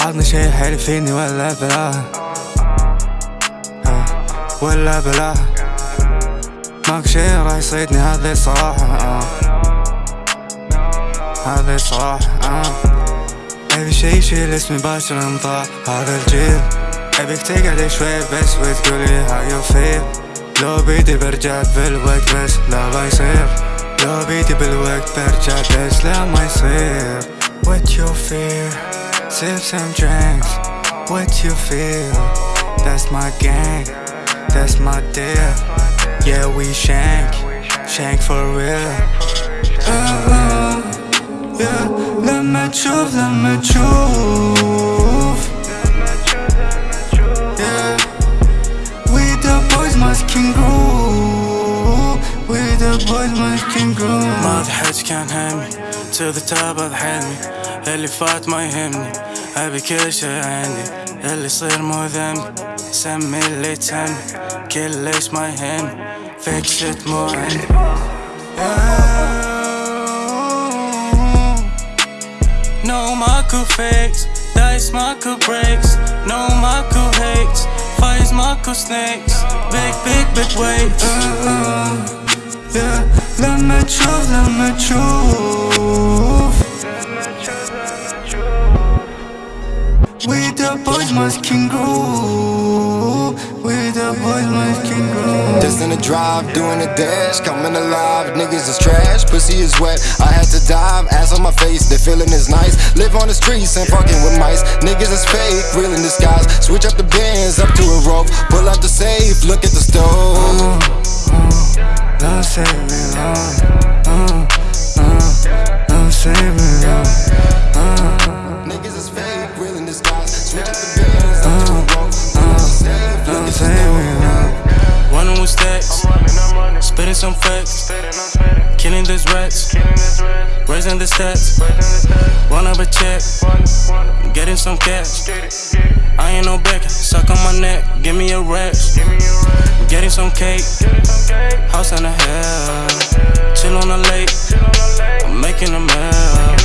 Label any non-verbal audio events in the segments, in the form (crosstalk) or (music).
عطني شي حلو فيني ولا بلا. ولا بلا. ماك شي راح يصيدني هذي الصراحة هذي الصراحة أبي شي يشيل اسمي باشر انطاع هذا الجيل. ابيك تقعد شوي بس وتقولي هاو يو فيل لو بيدي برجع بالوقت بس لا ما يصير. لو بيدي بالوقت برجع بس لا ما يصير. What you feel? Sip some drinks. What you feel? That's my gang That's my deal. Yeah, we shank. Shank for real. Oh, oh Yeah, let me truth, let me truth Yeah. We the boys must king groove boys must can grow ما في حد كان همي to the top of حلمي اللي فات ما يهمني ابي كل شي عندي اللي يصير مو ذنبي سمي اللي تهمني كلش ما يهمني فيك شت مو عندي No ماكو fakes Dice ماكو breaks No ماكو hates Fights ماكو snakes Big big big waves yeah. чув, ламе truth. We the boys masking groove We the boys masking groove Just in the drive, doing the dash Coming alive, niggas is trash Pussy is wet, I had to dive Ass on my face, the feeling is nice. Live on the streets and fucking with mice. Niggas is fake, real in disguise. Switch up the bands, up to a rope. Pull out the safe, look at the stove. Uh-huh. Uh-huh. Don't save me, long Uh, uh, uh, running with stacks, spitting some facts, killing these rats, raising the stats. Run up a check, getting some cash. I ain't no beggar, suck on my neck, give me a rest. Getting some cake, house in the hell, chill on the lake, I'm making a meal.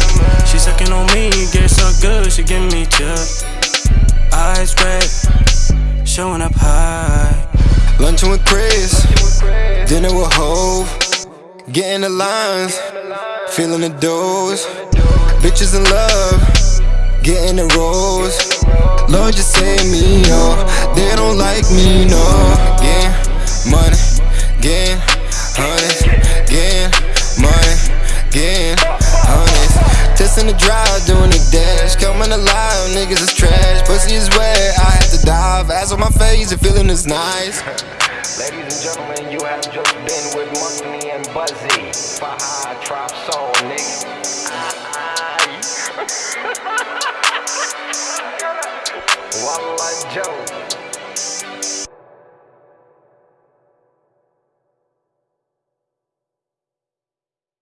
She sucking on me, get so good, she give me chill. Eyes red, showing up high. Lunching with Chris, dinner with Hove, getting the lines, feeling the dose. Bitches in love, getting the rose. Lord, just save me, oh. They don't like me, no. Getting money, getting honest, getting money, getting honest. Just in the drive, alive. Niggas is trash, pussy is wet. I had to dive, ass on my face, the feeling is nice. (laughs) Ladies and gentlemen, you have just been with Money and Buzzy. Faha Trap Soul, nigga. (laughs) Wallah Joe.